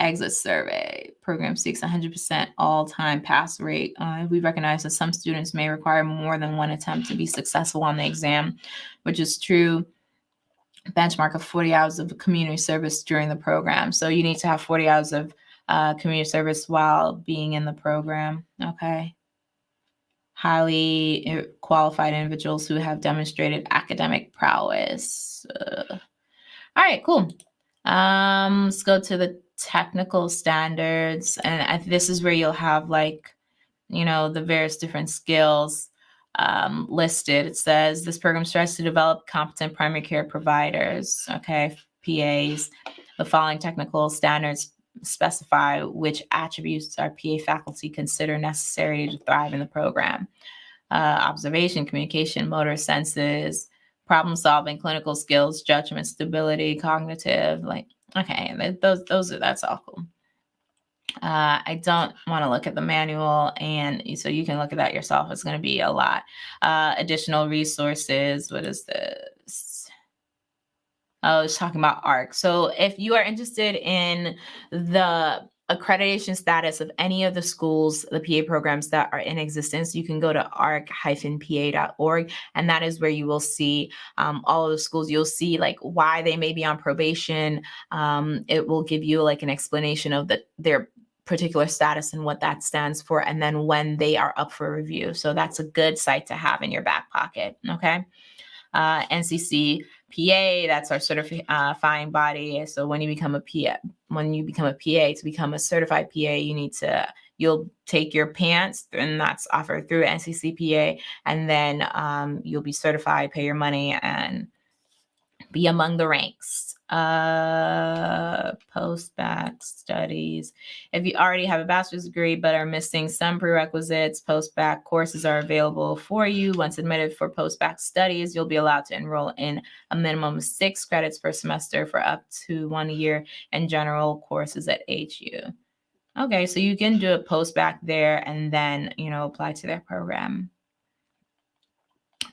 S1: Exit survey program seeks 100% all-time pass rate. Uh, we recognize that some students may require more than one attempt to be successful on the exam, which is true benchmark of 40 hours of community service during the program. So you need to have 40 hours of uh, community service while being in the program. Okay. Highly uh, qualified individuals who have demonstrated academic prowess. Uh, all right, cool. Um, let's go to the technical standards. And I, this is where you'll have like, you know, the various different skills um, listed. It says this program strives to develop competent primary care providers, okay, PAs. The following technical standards specify which attributes our PA faculty consider necessary to thrive in the program. Uh, observation, communication, motor senses, problem solving, clinical skills, judgment, stability, cognitive, like, okay, those, those are, that's all cool. Uh, I don't want to look at the manual, and so you can look at that yourself. It's going to be a lot. Uh, additional resources. What is this? Oh, it's talking about ARC. So if you are interested in the accreditation status of any of the schools, the PA programs that are in existence, you can go to arc-pa.org, and that is where you will see um, all of the schools. You'll see like why they may be on probation. Um, it will give you like an explanation of the their particular status and what that stands for, and then when they are up for review. So that's a good site to have in your back pocket. Okay. Uh, NCC PA, that's our certifying body. So when you become a PA, when you become a PA, to become a certified PA, you need to you'll take your PANCE and that's offered through NCCPA, and then um, you'll be certified, pay your money, and be among the ranks uh, post-bac studies. If you already have a bachelor's degree but are missing some prerequisites, post-bac courses are available for you. Once admitted for post-bac studies, you'll be allowed to enroll in a minimum of six credits per semester for up to one year in general courses at HU. Okay, so you can do a post-bac there and then, you know, apply to their program.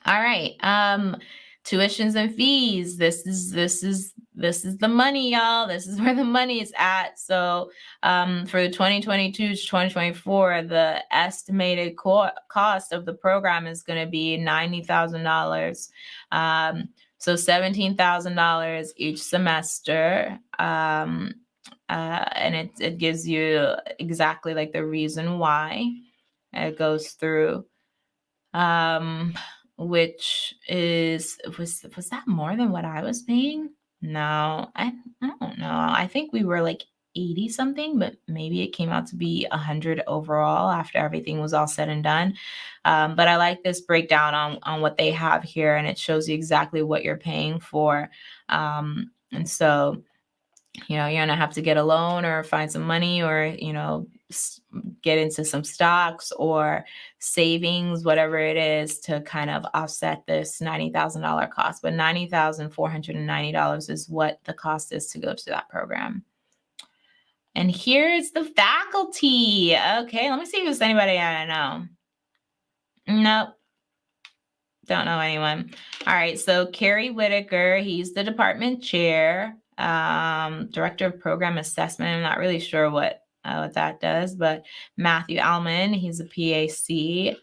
S1: All right. Um, tuitions and fees. This is this is this is the money, y'all. This is where the money is at. So um, for the 2022 to 2024, the estimated co- cost of the program is going to be $90,000. Um, so $17,000 each semester. Um, uh, and it, it gives you exactly like the reason why it goes through. Um, which is was was that more than what I was paying? No, I, I don't know. I think we were like 80 something, but maybe it came out to be 100 overall after everything was all said and done. Um, but I like this breakdown on, on what they have here, and it shows you exactly what you're paying for. Um, and so, you know, you're going to have to get a loan or find some money or, you know, get into some stocks or savings, whatever it is, to kind of offset this $90,000 cost. But $90,490 is what the cost is to go to that program. And here's the faculty. Okay, let me see if there's anybody I know. Nope. Don't know anyone. All right, so Kerry Whitaker, he's the department chair, um, director of program assessment. I'm not really sure what uh, what that does. But Matthew Alman, he's a PA-C.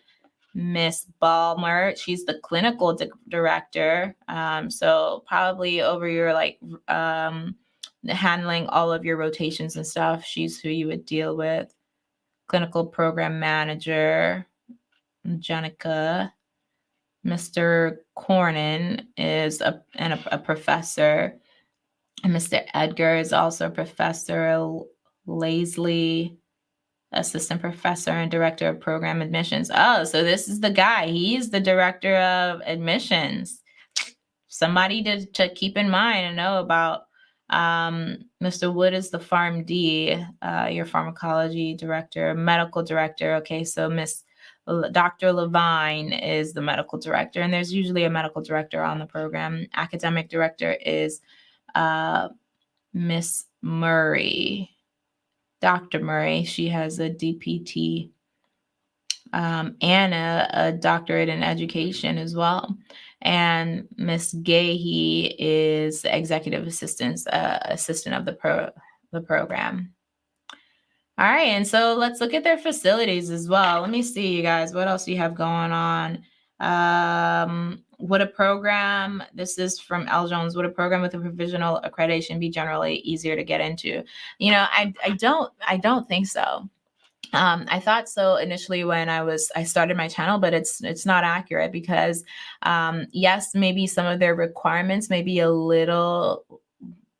S1: Miss Balmer, she's the clinical di- director. Um, so probably over your like um, handling all of your rotations and stuff. She's who you would deal with. Clinical program manager, Jenica. Mr. Cornyn is a, and a, a professor. And Mr. Edgar is also a professor. Laisley, assistant professor and director of program admissions. Oh, so this is the guy. He's the director of admissions. Somebody to, to keep in mind and know about. Um, Mr. Wood is the PharmD, uh, your pharmacology director, medical director. Okay, so Miss Dr. Levine is the medical director, and there's usually a medical director on the program. Academic director is uh, Miss Murray. Dr. Murray. She has a DPT um, a, doctorate in education as well. And Miss Gahey is the executive assistant uh, assistant of the pro the program. All right, and so let's look at their facilities as well. Let me see, you guys, what else do you have going on? Um, would a program, this is from L. Jones, would a program with a provisional accreditation be generally easier to get into? You know, I, I don't, I don't think so. Um, I thought so initially when I was I started my channel, but it's it's not accurate because um, yes, maybe some of their requirements may be a little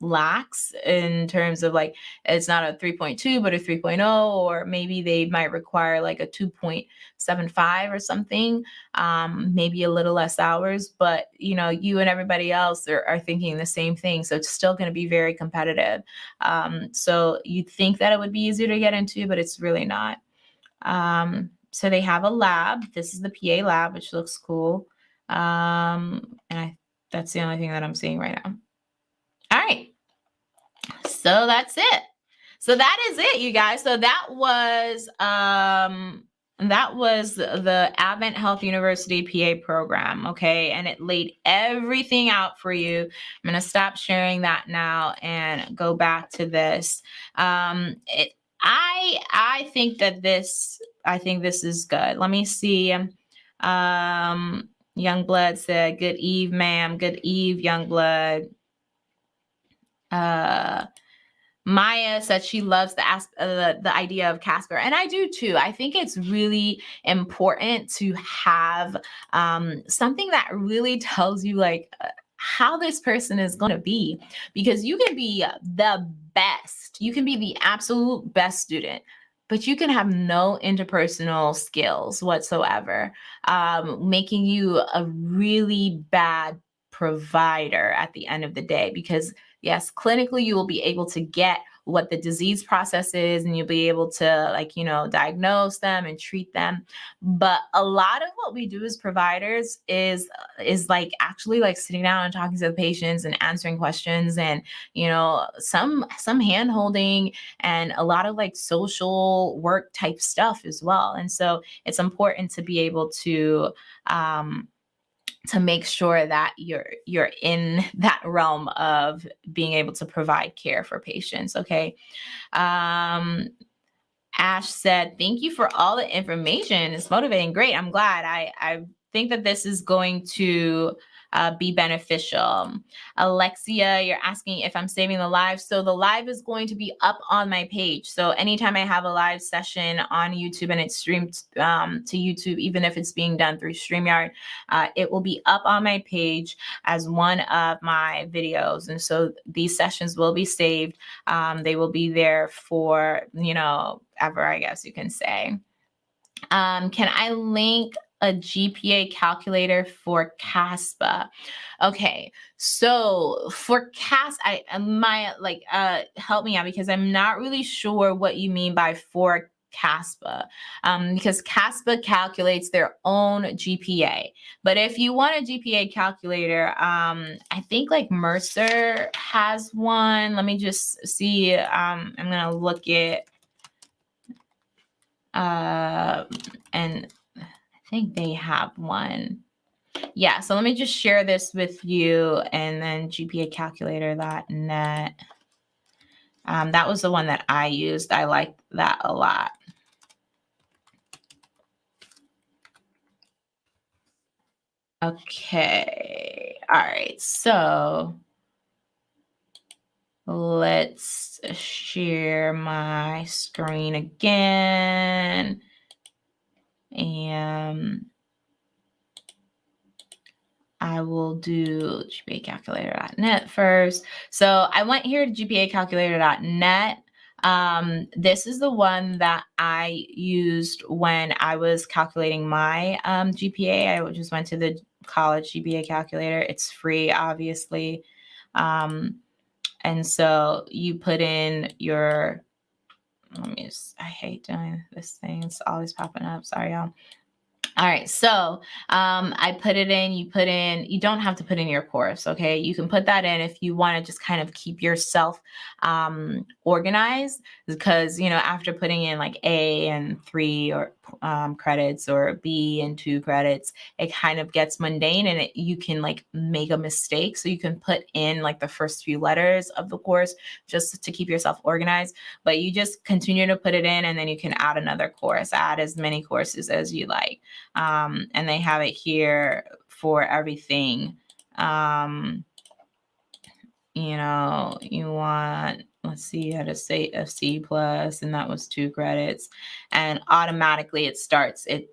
S1: lax in terms of like it's not a 3.2 but a 3.0 or maybe they might require like a 2.75 or something um maybe a little less hours but you know you and everybody else are, are thinking the same thing so it's still going to be very competitive um so you'd think that it would be easier to get into but it's really not um so they have a lab this is the pa lab which looks cool um and i that's the only thing that i'm seeing right now. All right so that's it. So that is it, you guys. So that was um that was the Advent Health University PA program, okay? And it laid everything out for you. I'm going to stop sharing that now and go back to this. Um, it I I think that this I think this is good. Let me see. Um, Youngblood said, "Good eve, ma'am. Good eve, Youngblood." Uh, Maya said she loves the, uh, the the idea of Casper, and I do too. I think it's really important to have um, something that really tells you like uh, how this person is going to be, because you can be the best, you can be the absolute best student, but you can have no interpersonal skills whatsoever, um, making you a really bad provider at the end of the day because yes, clinically you will be able to get what the disease process is and you'll be able to like you know diagnose them and treat them. But a lot of what we do as providers is is like actually like sitting down and talking to the patients and answering questions and you know some some hand holding and a lot of like social work type stuff as well. And so it's important to be able to um to make sure that you're you're in that realm of being able to provide care for patients okay? Um ash said thank you for all the information. It's motivating. Great. I'm glad. I i think that this is going to uh, be beneficial. Alexia, you're asking if I'm saving the live. So the live is going to be up on my page. So anytime I have a live session on YouTube and it's streamed um, to YouTube, even if it's being done through StreamYard, uh, it will be up on my page as one of my videos. And so these sessions will be saved. Um, they will be there for, you know, ever, I guess you can say. Um, can I link a GPA calculator for CASPA. Okay, so for CAS, I my like uh help me out because I'm not really sure what you mean by for CASPA um, because CASPA calculates their own GPA. But if you want a GPA calculator, um, I think like Mercer has one. Let me just see. Um, I'm gonna look at uh, and think they have one. Yeah, so let me just share this with you and then gpacalculator.net. Um, that was the one that I used. I like that a lot. Okay. All right. So let's share my screen again and I will do gpacalculator.net first. So I went here to gpacalculator.net. Um, this is the one that I used when I was calculating my um, GPA. I just went to the college GPA calculator. It's free, obviously. Um, and so you put in your let me just, I hate doing this thing. It's always popping up. Sorry, y'all. All right, so um, I put it in, you put in, you don't have to put in your course, okay? You can put that in if you want to just kind of keep yourself um, organized because, you know, after putting in like A and three or um, credits or B and two credits, it kind of gets mundane and it, you can like make a mistake. So you can put in like the first few letters of the course just to keep yourself organized, but you just continue to put it in and then you can add another course, add as many courses as you like um, and they have it here for everything. Um, you know, you want, let's see, you had a say a C plus, and that was two credits, and automatically it starts, it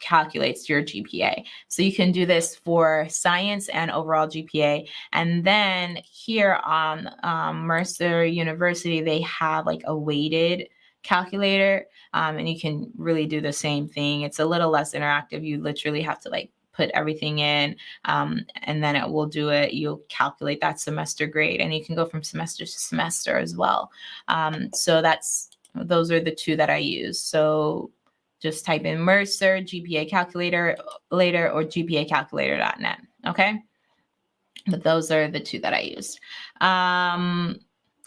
S1: calculates your GPA. So you can do this for science and overall GPA. And then here on um, Mercer University, they have like a weighted calculator um, and you can really do the same thing. It's a little less interactive. You literally have to like put everything in um, and then it will do it. You'll calculate that semester grade and you can go from semester to semester as well. Um, so that's, those are the two that I use. So just type in Mercer GPA calculator later or gpacalculator.net. Okay. But those are the two that I used. Um,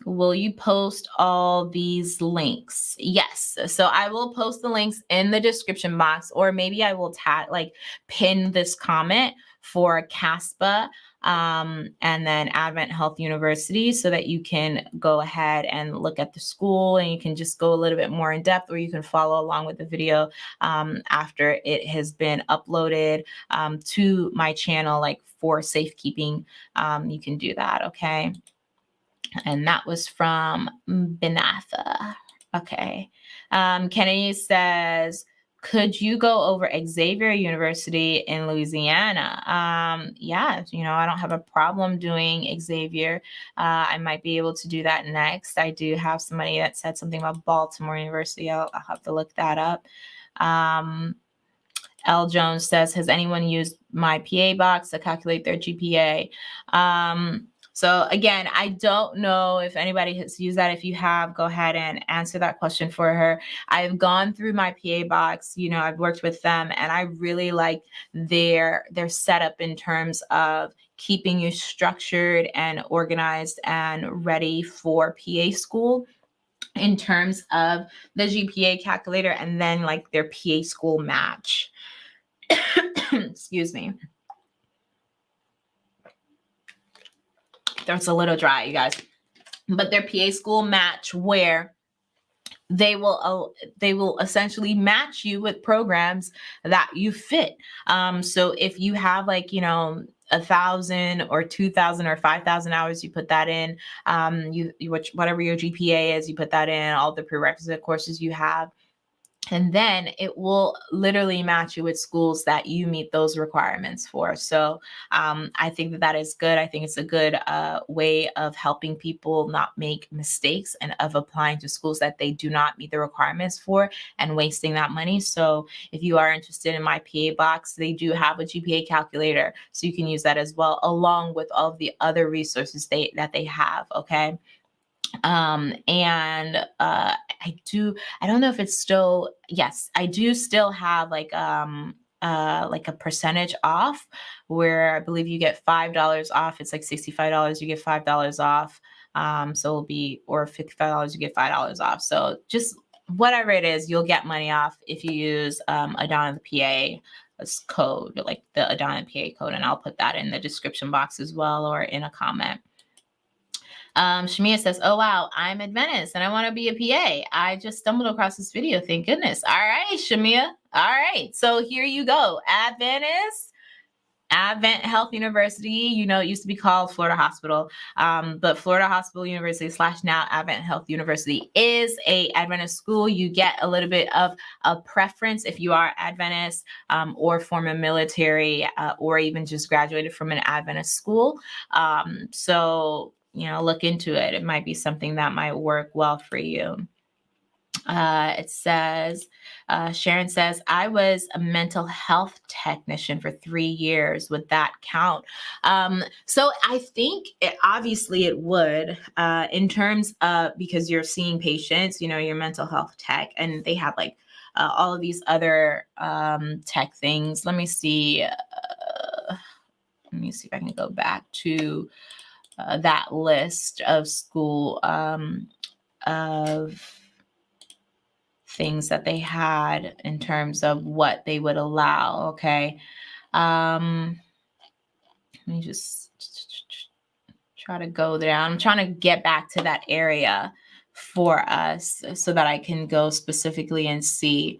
S1: Will you post all these links? Yes. So I will post the links in the description box, or maybe I will tag like pin this comment for CASPA um, and then Advent Health University so that you can go ahead and look at the school and you can just go a little bit more in depth or you can follow along with the video um, after it has been uploaded um, to my channel like for safekeeping. Um, you can do that, okay? And that was from Benatha. Okay. Um, Kennedy says, could you go over Xavier University in Louisiana? Um, yeah, you know, I don't have a problem doing Xavier. Uh, I might be able to do that next. I do have somebody that said something about Baltimore University. I'll, I'll have to look that up. Um, L. Jones says, has anyone used my PA box to calculate their GPA? Um, so again, I don't know if anybody has used that. If you have, go ahead and answer that question for her. I've gone through my PA box, you know, I've worked with them and I really like their their setup in terms of keeping you structured and organized and ready for PA school in terms of the GPA calculator and then like their PA school match. Excuse me. That's a little dry, you guys. But their PA school match where they will uh, they will essentially match you with programs that you fit. Um so if you have like you know a thousand or two thousand or five thousand hours you put that in. Um you, you whatever your gpa is you put that in all the prerequisite courses you have and then it will literally match you with schools that you meet those requirements for. So um, i think that that is good. I think it's a good uh, way of helping people not make mistakes and of applying to schools that they do not meet the requirements for and wasting that money. So if you are interested in my pa box they do have a gpa calculator so you can use that as well along with all of the other resources they that they have okay um and uh i do i don't know if it's still yes i do still have like um uh like a percentage off where i believe you get five dollars off. It's like 65 dollars you get five dollars off. Um so it'll be or 55 dollars you get five dollars off. So just whatever it is you'll get money off if you use um adana the pa code like the adana pa code and i'll put that in the description box as well or in a comment um, Shamia says, Oh, wow, I'm Adventist and I want to be a PA. I just stumbled across this video. Thank goodness. All right, Shamia. All right. So here you go. Adventist. Advent Health University, you know, it used to be called Florida Hospital, um, but Florida Hospital University slash now Advent Health University is a Adventist school. You get a little bit of a preference if you are Adventist um, or former military uh, or even just graduated from an Adventist school. Um, so you know, look into it. It might be something that might work well for you. Uh, it says, uh, Sharon says, I was a mental health technician for three years. Would that count? Um, so I think it, obviously it would uh, in terms of because you're seeing patients, you know, your mental health tech, and they have like uh, all of these other um, tech things. Let me see. Uh, let me see if I can go back to uh, that list of school um, of things that they had in terms of what they would allow. Okay. Um, let me just try to go there. I'm trying to get back to that area for us so that I can go specifically and see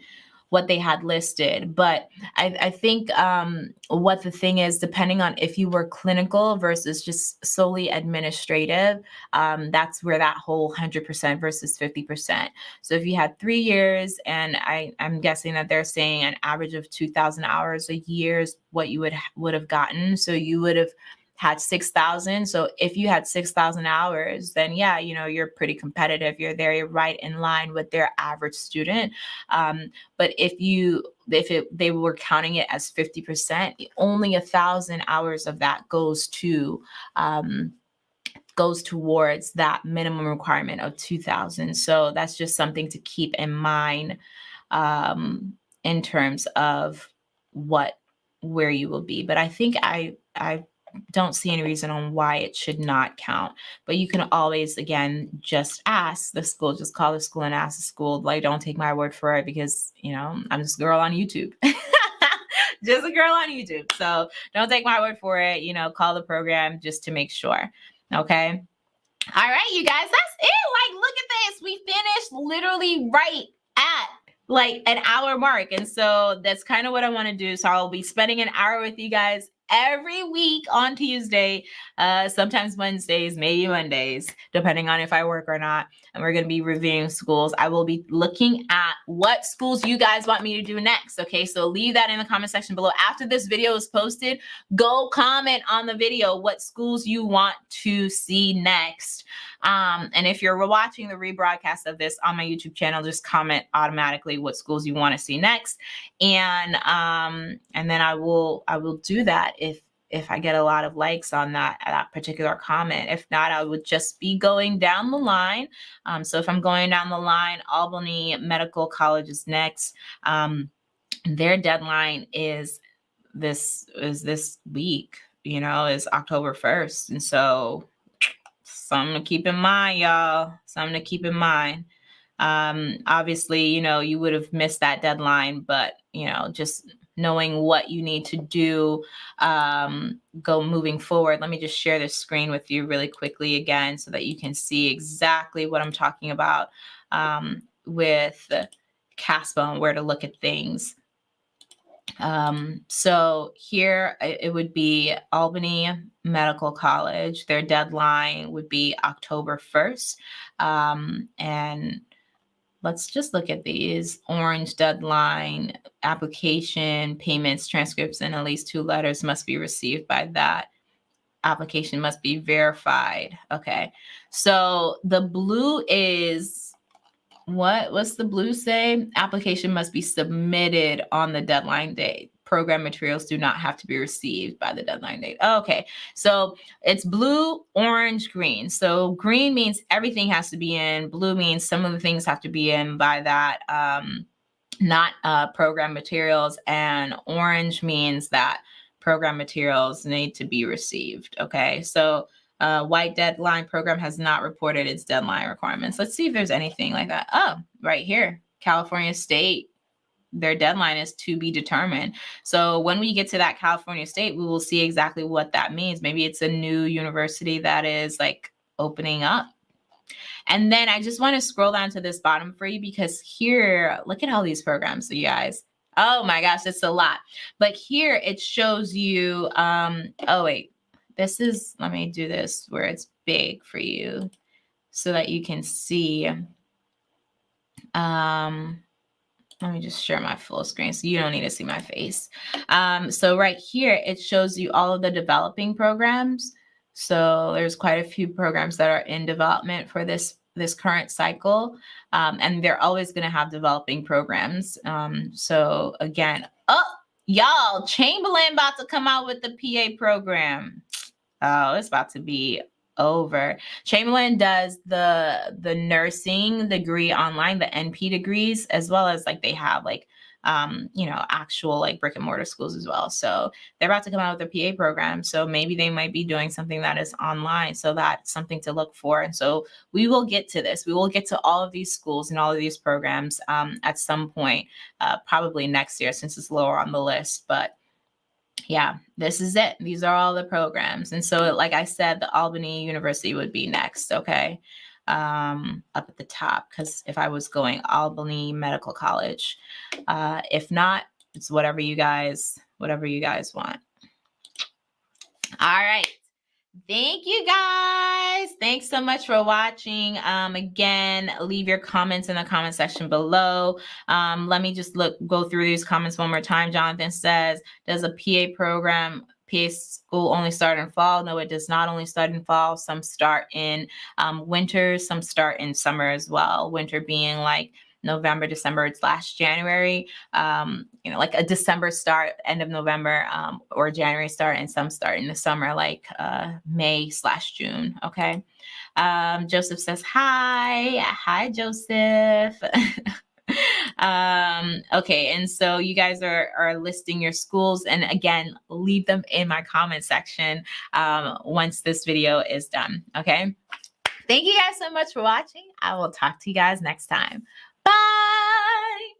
S1: what they had listed. But I, I think um, what the thing is, depending on if you were clinical versus just solely administrative, um, that's where that whole 100% versus 50%. So if you had three years, and I, I'm guessing that they're saying an average of 2,000 hours a year is what you would would have gotten. So you would have had 6,000. So if you had 6,000 hours, then yeah, you know, you're pretty competitive. You're there, right in line with their average student. Um, but if you, if it, they were counting it as 50%, only a thousand hours of that goes to, um, goes towards that minimum requirement of 2000. So that's just something to keep in mind um, in terms of what, where you will be. But I think I, I don't see any reason on why it should not count. But you can always, again, just ask the school, just call the school and ask the school. Like, don't take my word for it because, you know, I'm just a girl on YouTube. just a girl on YouTube. So don't take my word for it. You know, call the program just to make sure. Okay. All right, you guys, that's it. Like, look at this. We finished literally right at like an hour mark. And so that's kind of what I want to do. So I'll be spending an hour with you guys every week on Tuesday, uh, sometimes Wednesdays, maybe Mondays, depending on if I work or not. And we're going to be reviewing schools. I will be looking at what schools you guys want me to do next. Okay, so leave that in the comment section below. After this video is posted, go comment on the video what schools you want to see next. Um, and if you're watching the rebroadcast of this on my YouTube channel, just comment automatically what schools you want to see next. And um, and then I will I will do that if if I get a lot of likes on that that particular comment. If not, I would just be going down the line. Um, so if I'm going down the line, Albany Medical College is next. Um, their deadline is this is this week. You know, is October 1st. And so something to keep in mind, y'all. Something to keep in mind. Um, obviously, you know, you would have missed that deadline, but you know, just knowing what you need to do um, go moving forward. Let me just share this screen with you really quickly again so that you can see exactly what I'm talking about um, with CASPA and where to look at things. Um, so here it would be Albany Medical College. Their deadline would be October 1st. Um, and let's just look at these. Orange deadline application payments transcripts and at least two letters must be received by that. Application must be verified okay? So the blue is what what's the blue say? Application must be submitted on the deadline date program materials do not have to be received by the deadline date. Okay, so it's blue, orange, green. So green means everything has to be in. Blue means some of the things have to be in by that, um, not uh, program materials. And orange means that program materials need to be received. Okay, so uh, white deadline program has not reported its deadline requirements. Let's see if there's anything like that. Oh, right here, California State their deadline is to be determined. So when we get to that California state, we will see exactly what that means. Maybe it's a new university that is like opening up. And then I just want to scroll down to this bottom for you because here, look at all these programs, you guys. Oh my gosh, it's a lot. But here it shows you, um, oh wait, this is, let me do this where it's big for you so that you can see. Um, let me just share my full screen so you don't need to see my face. Um, so right here, it shows you all of the developing programs. So there's quite a few programs that are in development for this this current cycle. Um, and they're always going to have developing programs. Um, so again, oh, y'all, Chamberlain about to come out with the PA program. Oh, it's about to be over. Chamberlain does the the nursing degree online, the NP degrees, as well as like they have like um, you know, actual like brick and mortar schools as well. So they're about to come out with their PA program. So maybe they might be doing something that is online. So that's something to look for. And so we will get to this. We will get to all of these schools and all of these programs um, at some point, uh, probably next year since it's lower on the list. But yeah, this is it. These are all the programs. And so, like I said, the Albany University would be next, okay? Um, up at the top, because if I was going Albany Medical College, uh, if not, it's whatever you guys, whatever you guys want. All right. Thank you guys. Thanks so much for watching. Um, again, leave your comments in the comment section below. Um, let me just look go through these comments one more time. Jonathan says, does a PA program PA school only start in fall? No, it does not only start in fall. Some start in um, winter, some start in summer as well. Winter being like November, December, it's last January, um, you know, like a December start, end of November, um, or January start, and some start in the summer, like uh, May slash June. Okay. Um, Joseph says, Hi. Hi, Joseph. um okay and so you guys are are listing your schools and again leave them in my comment section um once this video is done okay thank you guys so much for watching i will talk to you guys next time Bye.